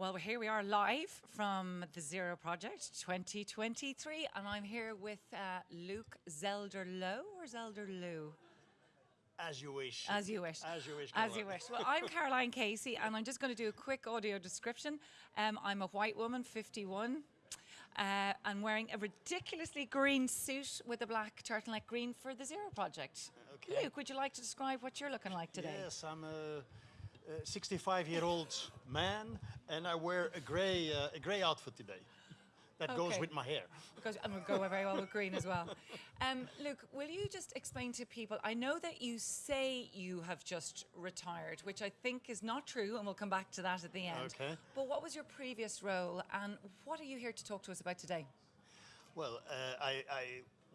Well, here we are live from the Zero Project 2023, and I'm here with uh, Luke Zelder-Low or Zelder-Lou? As you wish. As you wish. As you wish. As you wish. Well, I'm Caroline Casey, and I'm just going to do a quick audio description. Um, I'm a white woman, 51. Uh, and wearing a ridiculously green suit with a black turtleneck green for the Zero Project. Okay. Luke, would you like to describe what you're looking like today? Yes, I'm a 65-year-old man, and I wear a grey uh, a grey outfit today. That goes with my hair. Because and would go very well with green as well. Um, Luke, will you just explain to people? I know that you say you have just retired, which I think is not true, and we'll come back to that at the end. Okay. But what was your previous role, and what are you here to talk to us about today? Well, uh, I, I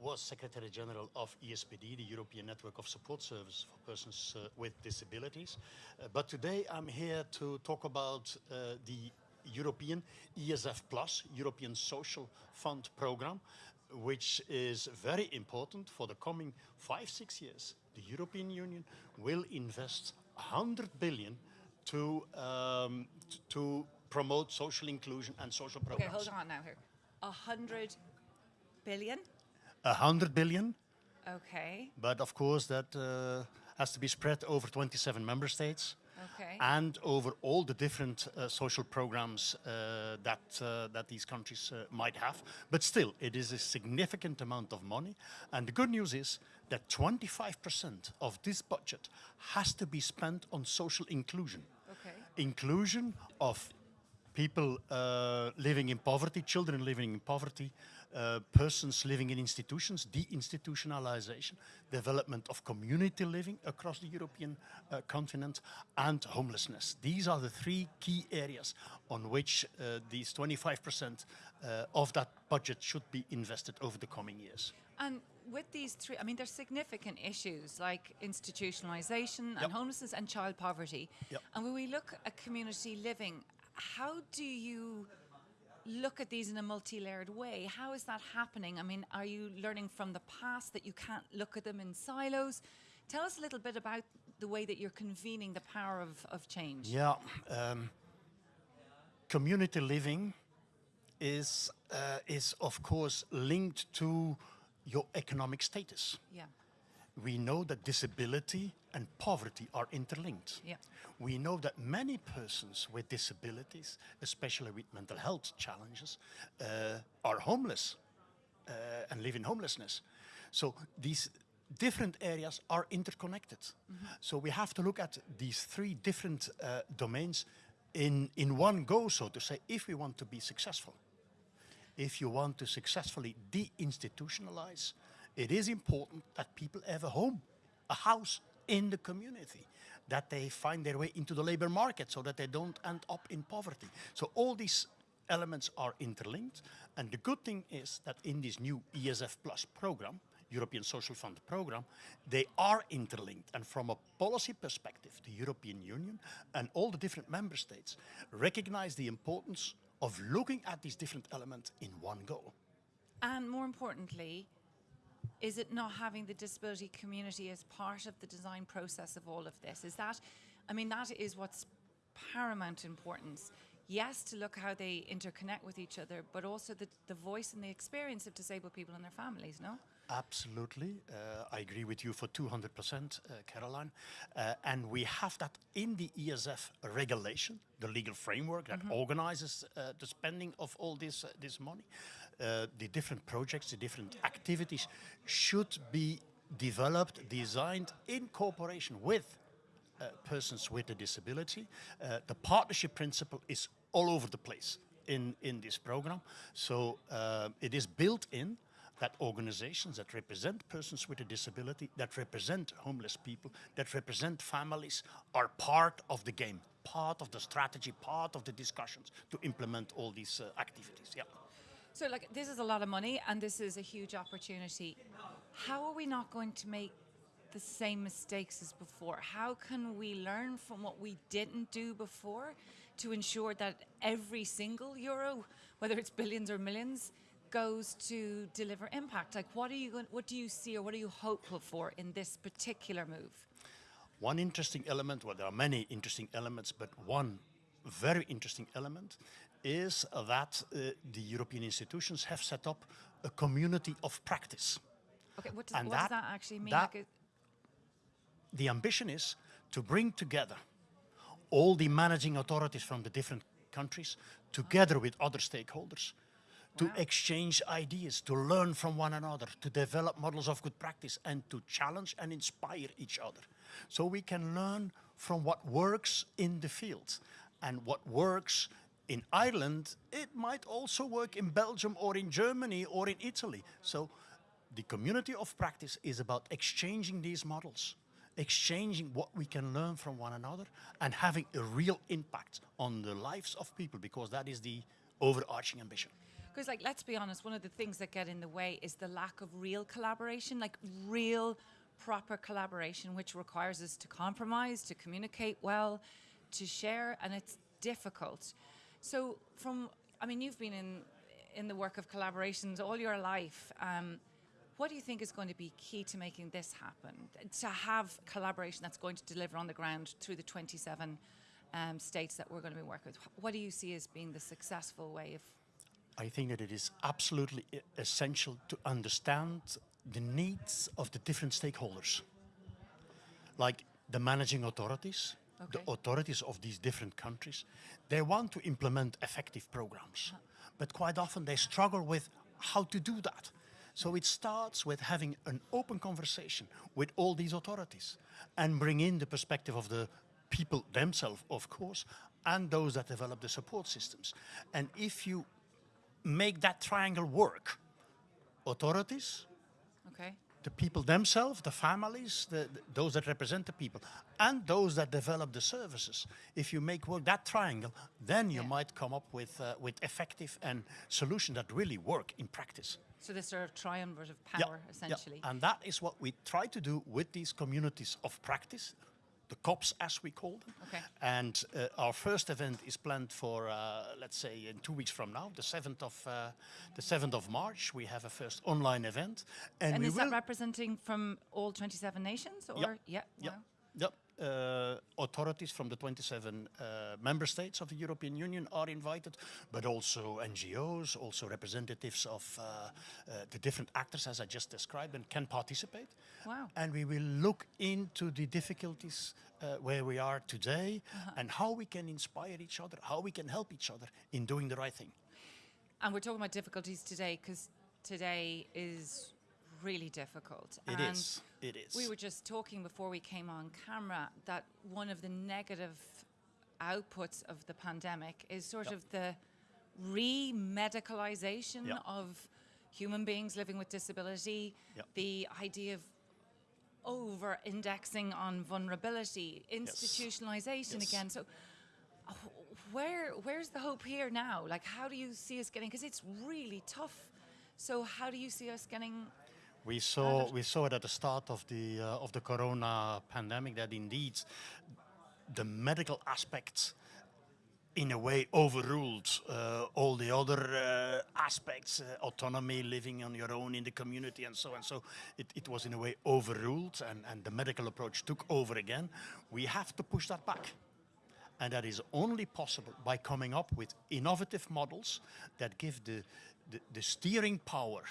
was Secretary General of ESPD, the European Network of Support Services for Persons uh, with Disabilities. Uh, but today I'm here to talk about uh, the European ESF Plus, European Social Fund Program, which is very important for the coming five, six years. The European Union will invest 100 billion to, um, to promote social inclusion and social progress. Okay, hold on now here. A hundred billion? 100 billion, Okay, but of course that uh, has to be spread over 27 member states okay. and over all the different uh, social programs uh, that, uh, that these countries uh, might have. But still, it is a significant amount of money. And the good news is that 25% of this budget has to be spent on social inclusion. Okay. Inclusion of people uh, living in poverty, children living in poverty, uh, persons living in institutions, deinstitutionalization, development of community living across the European uh, continent, and homelessness. These are the three key areas on which uh, these 25% uh, of that budget should be invested over the coming years. And with these three, I mean, there's significant issues like institutionalization Yep. and homelessness and child poverty. Yep. And when we look at community living, how do you look at these in a multi-layered way? How is that happening? I mean, are you learning from the past that you can't look at them in silos? Tell us a little bit about the way that you're convening the power of, of change. Yeah, um, community living is uh, is of course linked to your economic status. Yeah. We know that disability and poverty are interlinked. Yeah. We know that many persons with disabilities, especially with mental health challenges, uh, are homeless uh, and live in homelessness. So these different areas are interconnected. So we have to look at these three different uh, domains in, in one go, so to say, if we want to be successful. If you want to successfully deinstitutionalize, it is important that people have a home, a house in the community, that they find their way into the labor market so that they don't end up in poverty. So all these elements are interlinked. And the good thing is that in this new ESF Plus program, European Social Fund program, they are interlinked. And from a policy perspective, the European Union and all the different member states recognize the importance of looking at these different elements in one go. And more importantly, is it not having the disability community as part of the design process of all of this? Is that, I mean, that is what's paramount importance. Yes, to look how they interconnect with each other, but also the, the voice and the experience of disabled people and their families, no? Absolutely. Uh, I agree with you for 200%, uh, Caroline. Uh, and we have that in the ESF regulation, the legal framework that organizes uh, the spending of all this, uh, this money. Uh, the different projects, the different activities should be developed, designed in cooperation with uh, persons with a disability. Uh, the partnership principle is all over the place in, in this program. So uh, it is built in that organizations that represent persons with a disability, that represent homeless people, that represent families are part of the game, part of the strategy, part of the discussions to implement all these uh, activities. Yeah. So, like, this is a lot of money and this is a huge opportunity. How are we not going to make the same mistakes as before? How can we learn from what we didn't do before to ensure that every single euro, whether it's billions or millions, goes to deliver impact? Like, what are you going? What do you see, or what are you hopeful for in this particular move? One interesting element, well, there are many interesting elements, but one very interesting element is that uh, the European institutions have set up a community of practice. Okay, what does, what does that- that actually mean? that- Like The ambition is to bring together all the managing authorities from the different countries together with other stakeholders to Wow. exchange ideas, to learn from one another, to develop models of good practice and to challenge and inspire each other. So we can learn from what works in the field and what works in Ireland, it might also work in Belgium or in Germany or in Italy. So the community of practice is about exchanging these models, exchanging what we can learn from one another and having a real impact on the lives of people because that is the overarching ambition. Because, like, let's be honest, one of the things that get in the way is the lack of real collaboration, like real, proper collaboration, which requires us to compromise, to communicate well, to share, and it's difficult. So, from, I mean, you've been in in the work of collaborations all your life. Um, what do you think is going to be key to making this happen? To have collaboration that's going to deliver on the ground through the 27 um, states that we're going to be working with. What do you see as being the successful way of I think that it is absolutely essential to understand the needs of the different stakeholders, like the managing authorities, the authorities of these different countries. They want to implement effective programs, uh-huh. but quite often they struggle with how to do that. So it starts with having an open conversation with all these authorities and bring in the perspective of the people themselves, of course, and those that develop the support systems. And if you make that triangle work. Authorities, Okay. the people themselves, the families, the, the- those that represent the people, and those that develop the services. If you make work that triangle, then you Yeah. might come up with, uh, with effective and solutions that really work in practice. So this sort of triumvirate of Yeah, power, yeah. essentially. And that is what we try to do with these communities of practice, the COPs as we call them. Okay. And uh, our first event is planned for, uh, let's say, in two weeks from now, the 7th of, uh, the 7th of March. We have a first online event. And, And is that representing from all 27 nations? Or Yep. yeah, Yep. wow. Yep. Uh, authorities from the 27 uh, member states of the European Union are invited, but also NGOs, also representatives of uh, uh, the different actors, as I just described, and can participate. Wow. And we will look into the difficulties uh, where we are today and how we can inspire each other, how we can help each other in doing the right thing. And we're talking about difficulties today because today is really difficult. It and is. It is. We were just talking before we came on camera that one of the negative outputs of the pandemic is sort Yep. of the re-medicalization Yep. of human beings living with disability, Yep. the idea of over-indexing on vulnerability, institutionalization Yes. again. So where where's the hope here now? Like, how do you see us getting? Because it's really tough. So how do you see us getting? We saw we saw it at the start of the uh, of the corona pandemic that indeed the medical aspects in a way overruled uh, all the other uh, aspects, uh, autonomy, living on your own in the community and so on. So it, it was in a way overruled and, and the medical approach took over again. We have to push that back. And that is only possible by coming up with innovative models that give the, the, the steering power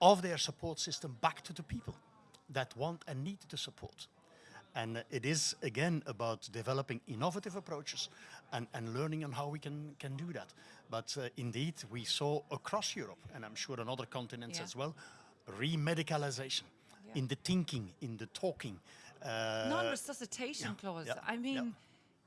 of their support system back to the people that want and need the support. And it is, again, about developing innovative approaches and, and learning on how we can, can do that. But uh, indeed, we saw across Europe, and I'm sure on other continents Yeah. as well, remedicalization Yeah. in the thinking, in the talking. Uh, non-resuscitation yeah, clause. I mean,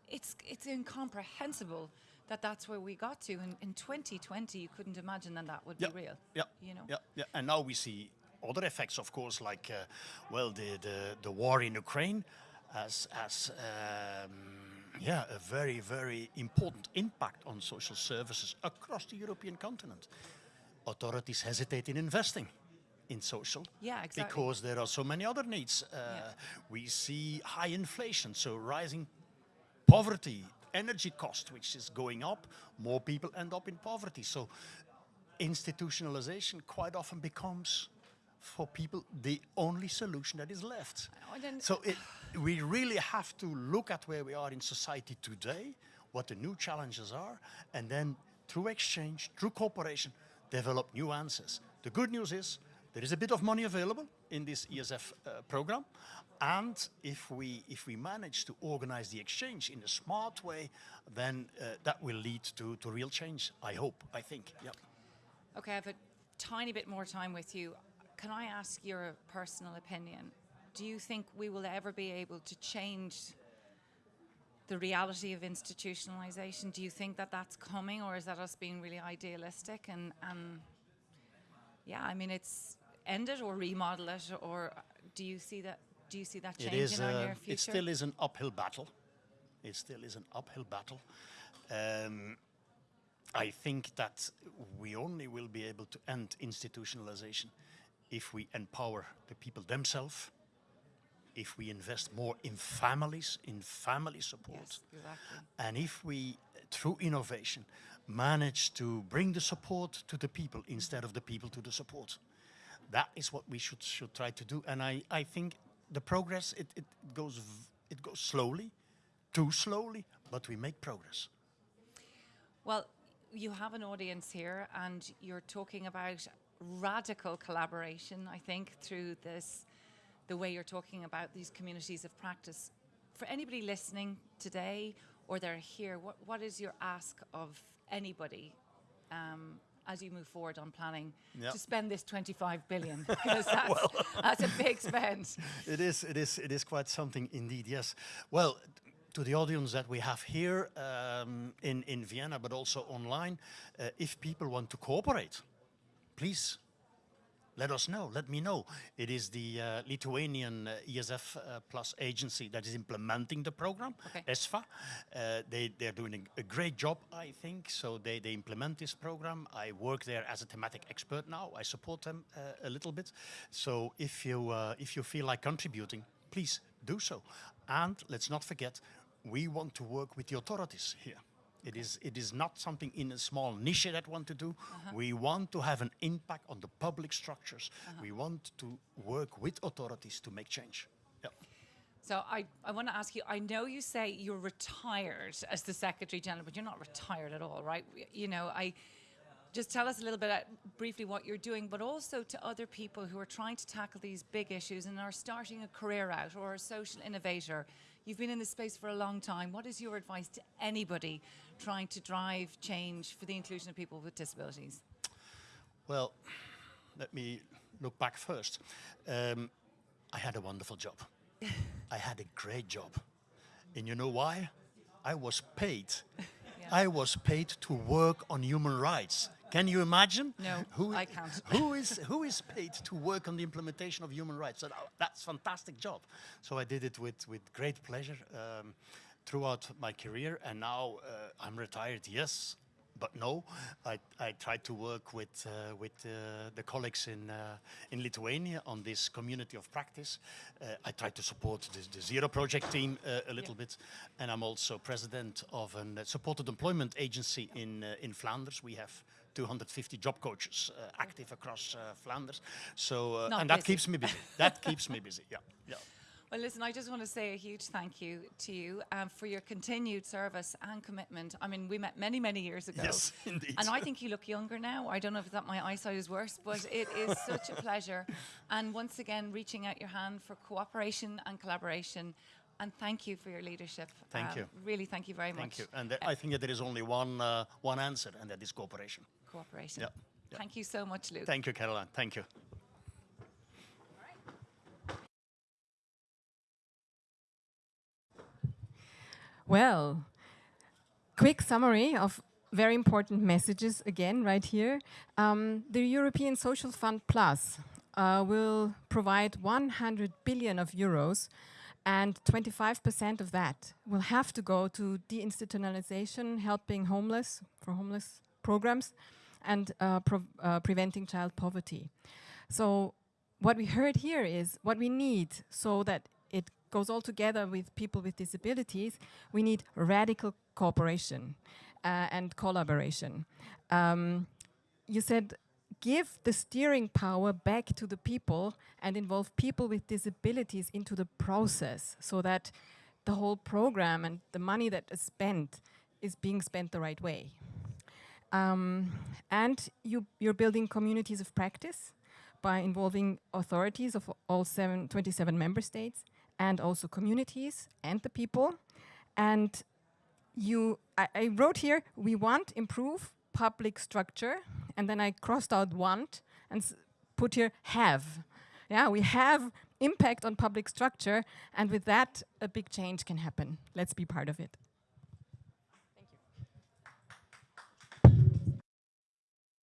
it's it's incomprehensible that that's where we got to. In, in 2020, you couldn't imagine that that would Yeah, be real. Yeah, You know. yeah, yeah. And now we see other effects, of course, like uh, well, the, the the war in Ukraine as, as um, yeah a very very important impact on social services across the European continent. Authorities hesitate in investing in social Yeah, exactly. because there are so many other needs. Uh, Yeah. We see high inflation, so rising poverty, energy cost, which is going up, more people end up in poverty. So institutionalization quite often becomes for people the only solution that is left. So it, we really have to look at where we are in society today, what the new challenges are, and then through exchange, through cooperation, develop new answers. The good news is there is a bit of money available in this ESF uh, program, and if we if we manage to organize the exchange in a smart way, then uh, that will lead to, to real change. I hope. I think. Yep. Okay, I have a tiny bit more time with you. Can I ask your personal opinion? Do you think we will ever be able to change the reality of institutionalization? Do you think that that's coming, or is that us being really idealistic? And, and yeah, I mean, it's end it or remodel it, or do you see that? Do you see that changing is. in our near future? it still is an uphill battle. It still is an uphill battle. Um, I think that we only will be able to end institutionalization if we empower the people themselves, if we invest more in families, in family support, yes, exactly. and if we, through innovation, manage to bring the support to the people instead of the people to the support. That is what we should should try to do. And I, I think the progress it, it goes it goes slowly, too slowly, but we make progress. Well, you have an audience here, and you're talking about radical collaboration, I think, through this, the way you're talking about these communities of practice. For anybody listening today or they're here, what, what is your ask of anybody um, as you move forward on planning Yeah. to spend this 25 billion? Because that's, that's a big spend. It is, it is, it is quite something indeed. Yes. Well, to the audience that we have here um, in in Vienna, but also online, uh, if people want to cooperate, please let us know. Let me know. It is the uh, Lithuanian uh, ESF uh, Plus agency that is implementing the program, Okay. ESFA. Uh, they they're doing a, a great job, I think. So they they implement this program. I work there as a thematic expert now. I support them uh, a little bit. So if you uh, if you feel like contributing, please do so. And let's not forget, we want to work with the authorities here. It is, it is not something in a small niche that we want to do. We want to have an impact on the public structures. We want to work with authorities to make change. Yeah. So I, I want to ask you, I know you say you're retired as the Secretary General, but you're not retired at all, right? You know, I just tell us a little bit uh, briefly what you're doing, but also to other people who are trying to tackle these big issues and are starting a career out or a social innovator. You've been in this space for a long time. What is your advice to anybody trying to drive change for the inclusion of people with disabilities? Well, let me look back first. Um, I had a wonderful job. I had a great job. And you know why? I was paid. I was paid to work on human rights. Can you imagine? No, I can't. who is who is paid to work on the implementation of human rights? And, uh, that's fantastic job. So I did it with with great pleasure um, throughout my career, and now uh, I'm retired. Yes, but no, I, I tried to work with uh, with uh, the colleagues in uh, in Lithuania on this community of practice. Uh, I tried to support the, the Zero Project team uh, a little bit, and I'm also president of a uh, supported employment agency in uh, in Flanders. We have 250 job coaches uh, active across uh, Flanders. So uh, and that busy. keeps me busy. That keeps me busy. Yeah, yeah. Well, listen, I just want to say a huge thank you to you um, for your continued service and commitment. I mean, we met many, many years ago. Yes, indeed. And I think you look younger now. I don't know if that my eyesight is worse, but it is such a pleasure. And once again, reaching out your hand for cooperation and collaboration. And thank you for your leadership. Um, Thank you. Really, thank you very Thank much. Thank you. And uh, I think that there is only one uh, one answer, and that is cooperation. Cooperation. Yeah, yeah. Thank you so much, Luke. Thank you, Caroline. Thank you. Well, quick summary of very important messages again right here. Um, the European Social Fund Plus uh, will provide 100 billion of euros and 25% of that will have to go to deinstitutionalization, helping homeless for homeless programs and uh, uh, preventing child poverty. So what we heard here is what we need so that it goes all together with people with disabilities, we need radical cooperation uh, and collaboration. Um, you said give the steering power back to the people and involve people with disabilities into the process so that the whole program and the money that is spent is being spent the right way. Um, and you, you're building communities of practice by involving authorities of all seven, 27 member states and also communities and the people. And you, I, I wrote here, we want improve public structure, and then I crossed out want and put here have. Yeah, we have impact on public structure, and with that, a big change can happen. Let's be part of it.